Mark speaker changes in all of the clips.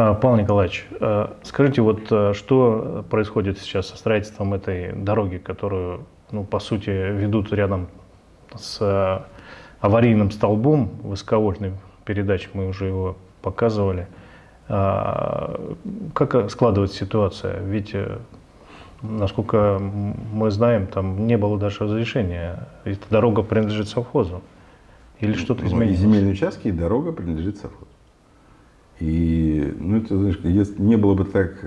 Speaker 1: А, Павел Николаевич, а, скажите, вот а, что происходит сейчас со строительством этой дороги, которую, ну, по сути, ведут рядом с аварийным столбом высоковольтной передач, мы уже его показывали. Как складывается ситуация? Ведь, насколько мы знаем, там не было даже разрешения. Эта дорога принадлежит совхозу. Или что-то
Speaker 2: ну,
Speaker 1: изменилось?
Speaker 2: Земельные участки, и дорога принадлежит совхозу. И, ну, это, знаешь, если не было бы так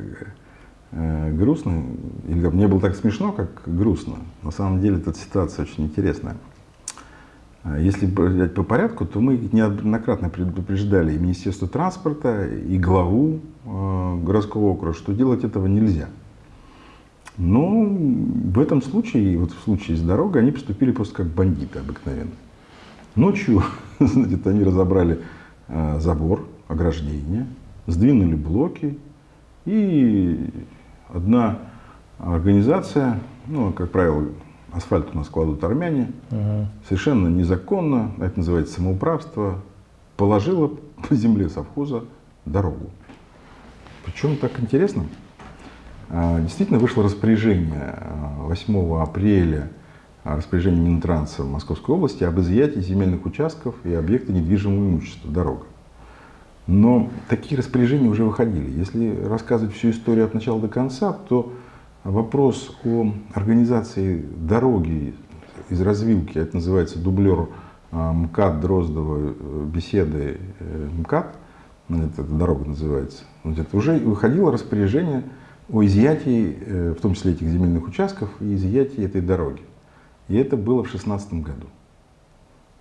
Speaker 2: э, грустно, или не было так смешно, как грустно, на самом деле эта ситуация очень интересная. А если взять по порядку, то мы неоднократно предупреждали и Министерство транспорта, и главу э, городского округа, что делать этого нельзя. Но в этом случае, вот в случае с дорогой, они поступили просто как бандиты обыкновенно. Ночью значит, они разобрали э, забор, ограждение, сдвинули блоки, и одна организация, ну, как правило, асфальт у нас кладут армяне, угу. совершенно незаконно, это называется самоуправство, положила по земле совхоза дорогу. Причем так интересно, а, действительно вышло распоряжение 8 а, апреля, а, распоряжение Минтранса Московской области об изъятии земельных участков и объекта недвижимого имущества, дорога. Но такие распоряжения уже выходили. Если рассказывать всю историю от начала до конца, то вопрос о организации дороги из развилки, это называется дублер а, МКАД Дроздова, э, беседы э, МКАД, это дорога называется, это уже выходило распоряжение о изъятии, э, в том числе этих земельных участков, и изъятии этой дороги. И это было в 2016 году.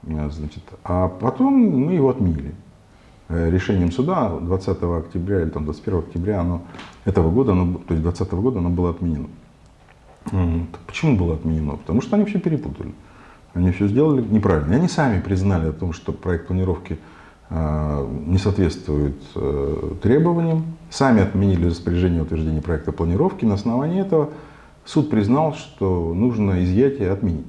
Speaker 2: Значит, а потом мы его отменили. Э, решением суда 20 октября или там, 21 октября оно, этого года, оно, то есть 2020 года оно было отменено. Почему было отменено? Потому что они все перепутали. Они все сделали неправильно. И они сами признали о том, что проект планировки э, не соответствует э, требованиям. Сами отменили распоряжение утверждения проекта планировки. На основании этого суд признал, что нужно изъятие отменить.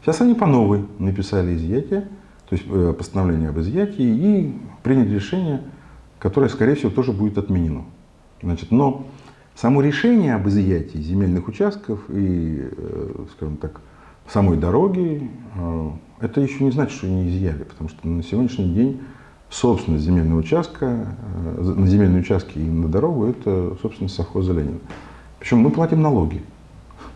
Speaker 2: Сейчас они по новой написали изъятие то есть э, постановление об изъятии, и принять решение, которое, скорее всего, тоже будет отменено. Значит, но само решение об изъятии земельных участков и, э, скажем так, самой дороги, э, это еще не значит, что не изъяли, потому что на сегодняшний день собственность земельного участка, на земельные участки и на дорогу, это собственность совхоза Ленина. Причем мы платим налоги.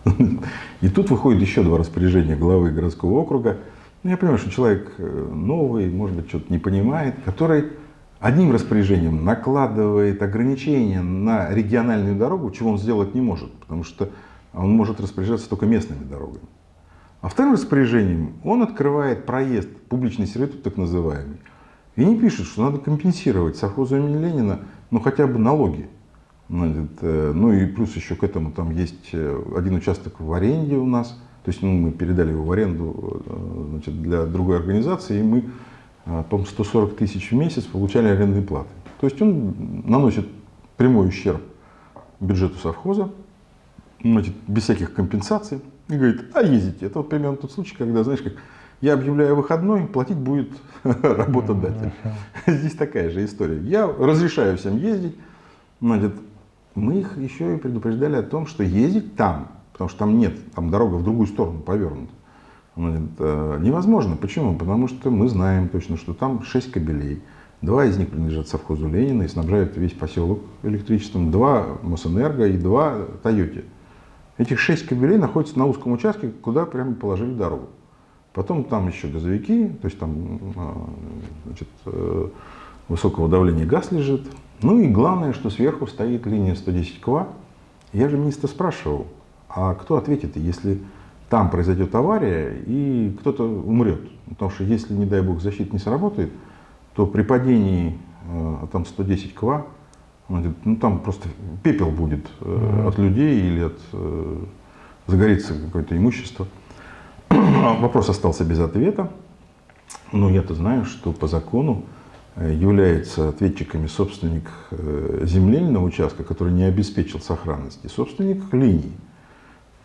Speaker 2: И тут выходит еще два распоряжения главы городского округа – ну, я понимаю, что человек э, новый, может быть, что-то не понимает, который одним распоряжением накладывает ограничения на региональную дорогу, чего он сделать не может, потому что он может распоряжаться только местными дорогами. А вторым распоряжением он открывает проезд, публичный сервитут так называемый, и не пишет, что надо компенсировать совхозу имени Ленина, ну хотя бы налоги. Э, ну и плюс еще к этому там есть э, один участок в аренде у нас – то есть ну, мы передали его в аренду э, значит, для другой организации, и мы, э, по 140 тысяч в месяц получали арендные платы. То есть он наносит прямой ущерб бюджету совхоза, значит, без всяких компенсаций, и говорит, а ездите. Это вот примерно тот случай, когда, знаешь, как я объявляю выходной, платить будет работодатель. Здесь такая же история. Я разрешаю всем ездить, значит, мы их еще и предупреждали о том, что ездить там потому что там нет, там дорога в другую сторону повернута. Это невозможно. Почему? Потому что мы знаем точно, что там 6 кабелей. Два из них принадлежат совхозу Ленина и снабжают весь поселок электричеством. Два Мосэнерго и два Тойоте. Этих шесть кабелей находятся на узком участке, куда прямо положили дорогу. Потом там еще газовики, то есть там а, значит, э, высокого давления газ лежит. Ну и главное, что сверху стоит линия 110 КВА. Я же министра спрашивал, а кто ответит, если там произойдет авария и кто-то умрет? Потому что если, не дай бог, защита не сработает, то при падении э, там 110 ква, ну там просто пепел будет э, от людей или от э, загорится какое-то имущество. Вопрос остался без ответа. Но я-то знаю, что по закону является ответчиками собственник земельного участка, который не обеспечил сохранности, собственник линии.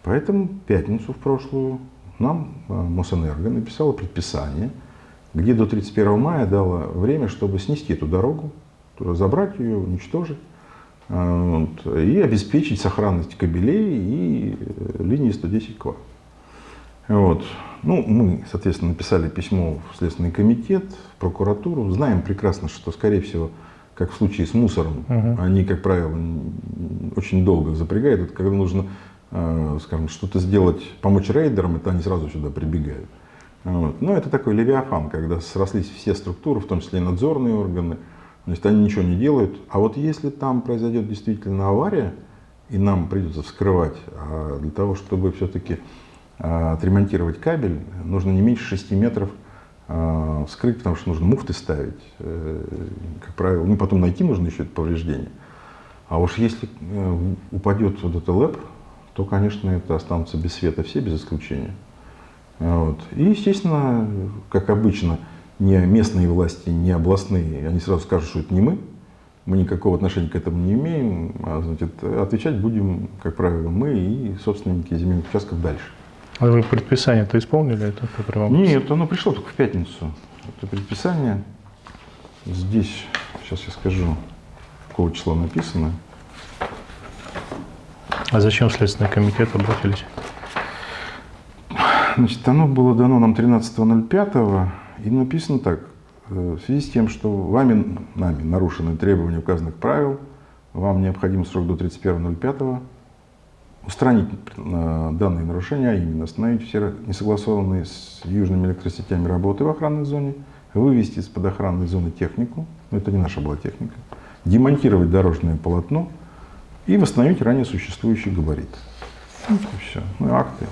Speaker 2: Поэтому в пятницу в прошлую нам э, Мосэнерго написала предписание, где до 31 мая дало время, чтобы снести эту дорогу, разобрать ее, уничтожить э, вот, и обеспечить сохранность кабелей и э, линии 110 кВт. Вот. Ну, мы, соответственно, написали письмо в Следственный комитет, в прокуратуру. Знаем прекрасно, что, скорее всего, как в случае с мусором, угу. они, как правило, очень долго запрягают. Это когда нужно, скажем, что-то сделать, помочь рейдерам, это они сразу сюда прибегают. Вот. Но это такой левиафан, когда срослись все структуры, в том числе и надзорные органы, значит, они ничего не делают. А вот если там произойдет действительно авария, и нам придется вскрывать, а для того, чтобы все-таки а, отремонтировать кабель, нужно не меньше 6 метров а, вскрыть, потому что нужно муфты ставить, э, как правило. Ну, потом найти нужно еще это повреждение. А уж если э, упадет вот это лэп, то, конечно, это останутся без света все, без исключения. Вот. И, естественно, как обычно, не местные власти, не областные, они сразу скажут, что это не мы, мы никакого отношения к этому не имеем, а значит, отвечать будем, как правило, мы и собственники земельных участков дальше.
Speaker 1: А вы предписание-то исполнили это,
Speaker 2: вам... Нет, оно пришло только в пятницу. Это предписание. Здесь, сейчас я скажу, какого числа написано.
Speaker 1: А зачем Следственный комитет обратились?
Speaker 2: Значит, оно было дано нам 13.05, и написано так. «Э, в связи с тем, что вами, нами нарушены требования указанных правил, вам необходим срок до 31.05 устранить э, данные нарушения, а именно остановить все несогласованные с южными электросетями работы в охранной зоне, вывести из-под охранной зоны технику, но это не наша была техника, демонтировать дорожное полотно и восстановить ранее существующий габарит. Вот и все. Ну, акты.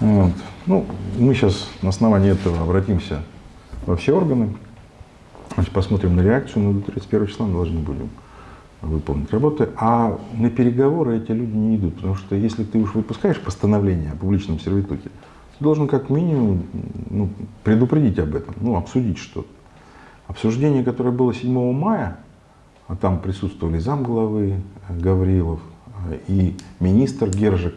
Speaker 2: Вот. Ну, мы сейчас на основании этого обратимся во все органы, Значит, посмотрим на реакцию, но до 31 числа мы должны будем выполнить работы, а на переговоры эти люди не идут, потому что если ты уж выпускаешь постановление о публичном сервитуте, ты должен как минимум ну, предупредить об этом, ну, обсудить что-то. Обсуждение, которое было 7 мая, там присутствовали замглавы Гаврилов э, и министр Гержик,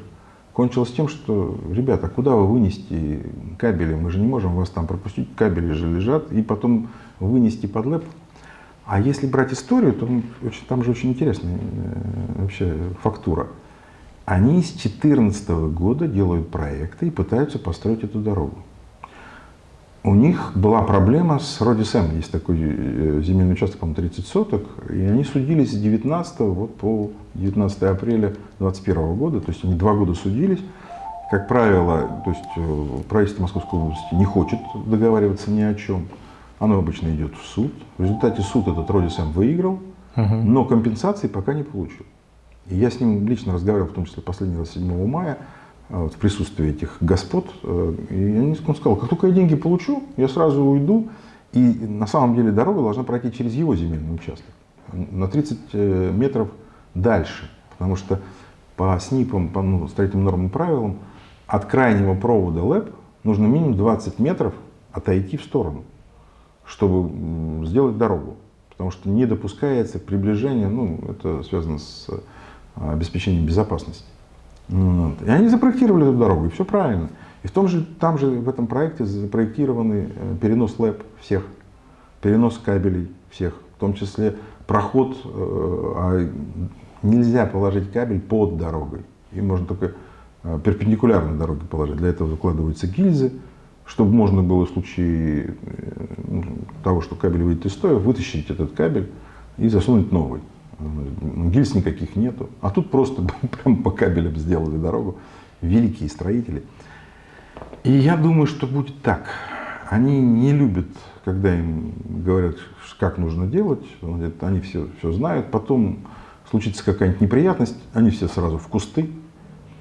Speaker 2: кончилось тем, что, ребята, куда вы вынести кабели? Мы же не можем вас там пропустить, кабели же лежат, и потом вынести под лэп а если брать историю, то там же очень интересная э, вообще фактура. Они с 2014 года делают проекты и пытаются построить эту дорогу. У них была проблема с Родисем, есть такой э, земельный участок, по-моему, 30 соток, и они судились с 19 вот по 19 апреля 2021 года, то есть они два года судились. Как правило, то есть э, правительство Московской области не хочет договариваться ни о чем. Оно обычно идет в суд. В результате суд этот Родисем выиграл, угу. но компенсации пока не получил. И я с ним лично разговаривал, в том числе последний раз 7 мая, вот, в присутствии этих господ. Э, и он сказал, как только я деньги получу, я сразу уйду. И на самом деле дорога должна пройти через его земельный участок. На 30 э, метров дальше. Потому что по СНИПам, по ну, строительным нормам и правилам, от крайнего провода ЛЭП нужно минимум 20 метров отойти в сторону чтобы сделать дорогу. Потому что не допускается приближение, ну, это связано с а, обеспечением безопасности. Вот. И они запроектировали эту дорогу, и все правильно. И в том же, там же в этом проекте запроектированы э, перенос ЛЭП всех, перенос кабелей всех, в том числе проход, э, а нельзя положить кабель под дорогой. И можно только э, перпендикулярно дороге положить. Для этого закладываются гильзы, чтобы можно было в случае э, того, что кабель выйдет из строя, вытащить этот кабель и засунуть новый. Гильз никаких нету. А тут просто прям по кабелям сделали дорогу. Великие строители. И я думаю, что будет так. Они не любят, когда им говорят, как нужно делать. Они все, все знают. Потом случится какая-нибудь неприятность, они все сразу в кусты.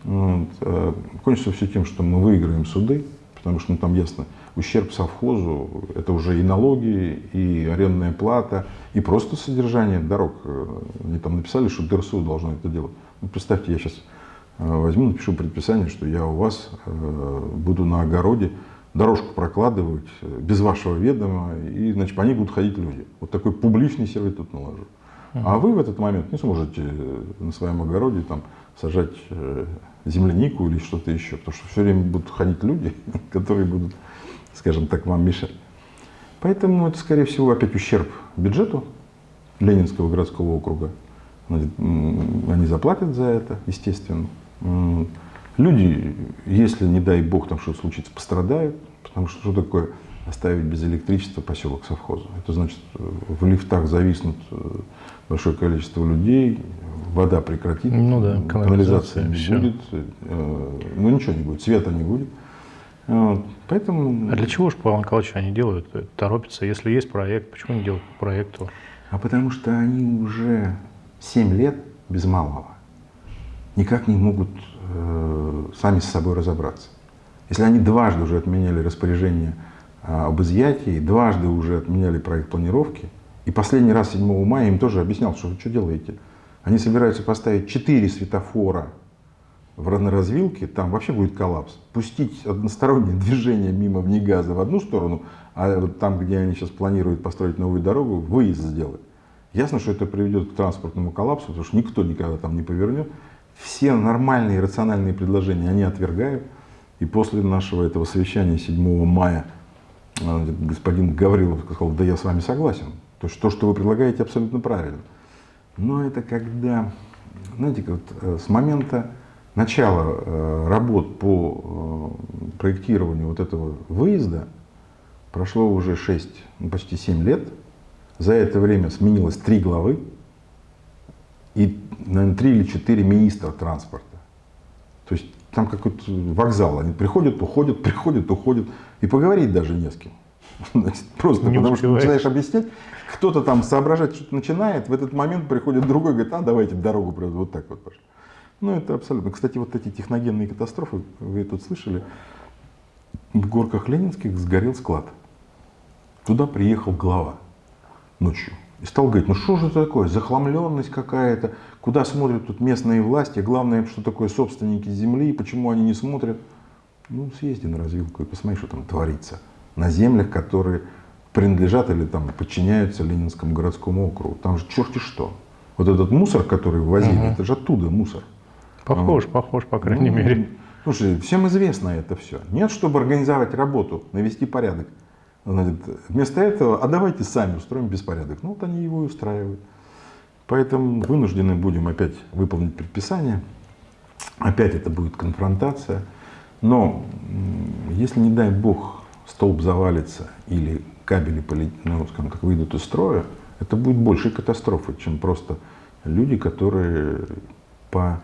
Speaker 2: Вот. Э, кончится все тем, что мы выиграем суды потому что ну, там ясно, ущерб совхозу – это уже и налоги, и арендная плата, и просто содержание дорог. Они там написали, что ДРСУ должно это делать. Ну, представьте, я сейчас э, возьму, напишу предписание, что я у вас э, буду на огороде дорожку прокладывать э, без вашего ведома, и значит, по ней будут ходить люди. Вот такой публичный сервитут наложу. А вы в этот момент не сможете на своем огороде там, сажать землянику или что-то еще, потому что все время будут ходить люди, которые будут, скажем так, вам мешать. Поэтому это, скорее всего, опять ущерб бюджету, Ленинского городского округа. Они заплатят за это, естественно. Люди, если, не дай бог, там что-то случится, пострадают. Потому что что такое оставить без электричества поселок совхоза? Это значит, в лифтах зависнут э, большое количество людей, вода прекратит,
Speaker 1: ну да,
Speaker 2: канализация не все. будет, э, ну ничего не будет, света не будет. Вот. Поэтому...
Speaker 1: А для чего же, Павел Николаевич, они делают, торопятся? Если есть проект, почему они делают по проекту?
Speaker 2: А потому что они уже 7 лет без малого никак не могут э, сами с собой разобраться. Если они дважды уже отменяли распоряжение э, об изъятии, дважды уже отменяли проект планировки, и последний раз 7 мая им тоже объяснял, что вы что делаете? Они собираются поставить 4 светофора в развилке, там вообще будет коллапс. Пустить одностороннее движение мимо Внегаза в одну сторону, а вот там, где они сейчас планируют построить новую дорогу, выезд сделать. Ясно, что это приведет к транспортному коллапсу, потому что никто никогда там не повернет. Все нормальные рациональные предложения они отвергают. И после нашего этого совещания 7 мая э, господин Гаврилов сказал, да я с вами согласен. То есть то, что вы предлагаете, абсолютно правильно. Но это когда, знаете, вот э, с момента начала э, работ по проектированию вот этого выезда прошло уже 6, ну, почти 7 лет. За это время сменилось три главы и, наверное, три или четыре министра транспорта. То есть там какой-то вокзал. Они приходят, уходят, приходят, уходят. И поговорить даже не с кем. Просто не потому что начинаешь объяснять, кто-то там соображать что-то начинает, в этот момент приходит другой, говорит, а давайте дорогу вот так вот пошли. Ну это абсолютно. Кстати, вот эти техногенные катастрофы, вы тут слышали, в горках Ленинских сгорел склад. Туда приехал глава ночью. И стал говорить, ну что же это такое, захламленность какая-то, куда смотрят тут местные власти, главное, что такое собственники земли, почему они не смотрят. Ну, съезди на развилку и посмотри, что там творится. На землях, которые принадлежат или там подчиняются Ленинскому городскому округу. Там же черти что. Вот этот мусор, который ввозили, угу. это же оттуда мусор.
Speaker 1: Похож, вот. похож, по крайней ну, мере.
Speaker 2: Слушай, всем известно это все. Нет, чтобы организовать работу, навести порядок. Значит, вместо этого, а давайте сами устроим беспорядок. Ну вот они его и устраивают. Поэтому вынуждены будем опять выполнить предписание. Опять это будет конфронтация. Но если, не дай бог, столб завалится или кабели ну, скажем так, выйдут из строя, это будет большей катастрофой, чем просто люди, которые по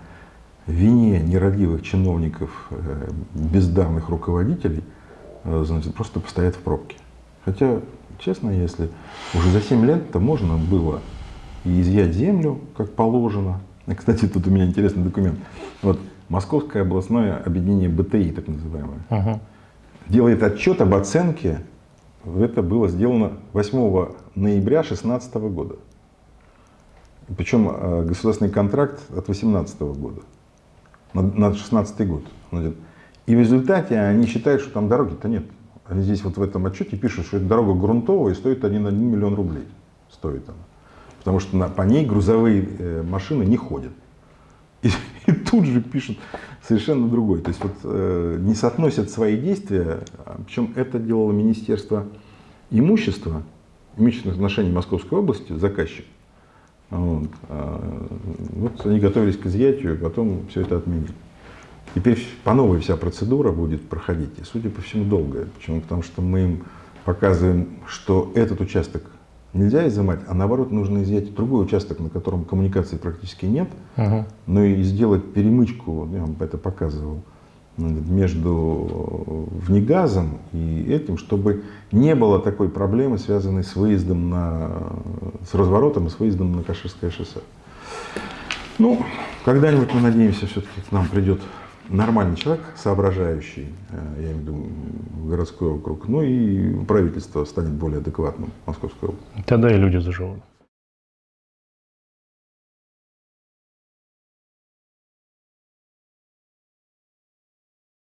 Speaker 2: вине нерадивых чиновников, э, бездарных руководителей, э, значит, просто постоят в пробке. Хотя, честно, если уже за 7 лет-то можно было и изъять землю, как положено. Кстати, тут у меня интересный документ. Вот Московское областное объединение БТИ, так называемое, ага. делает отчет об оценке. Это было сделано 8 ноября 2016 года. Причем э, государственный контракт от 2018 года, на 2016 год. И в результате они считают, что там дороги-то нет. Они здесь вот в этом отчете пишут, что эта дорога грунтовая и стоит 1, 1 миллион рублей. Стоит она. Потому что на, по ней грузовые э, машины не ходят. И, и тут же пишут совершенно другой. То есть вот, э, не соотносят свои действия, а, причем это делало Министерство имущества, имущественных отношений Московской области, заказчик. Вот, а, вот они готовились к изъятию, потом все это отменили. Теперь по новой вся процедура будет проходить, и, судя по всему, долгая. Почему? Потому что мы им показываем, что этот участок нельзя изымать, а наоборот нужно изъять другой участок, на котором коммуникации практически нет, угу. но и сделать перемычку, я вам это показывал, между внегазом и этим, чтобы не было такой проблемы, связанной с выездом на, с разворотом и с выездом на Каширское шоссе. Ну, когда-нибудь мы надеемся, все-таки к нам придет нормальный человек, соображающий, э, я имею в виду городской округ, ну и правительство станет более адекватным Московской области.
Speaker 1: Тогда и люди заживут.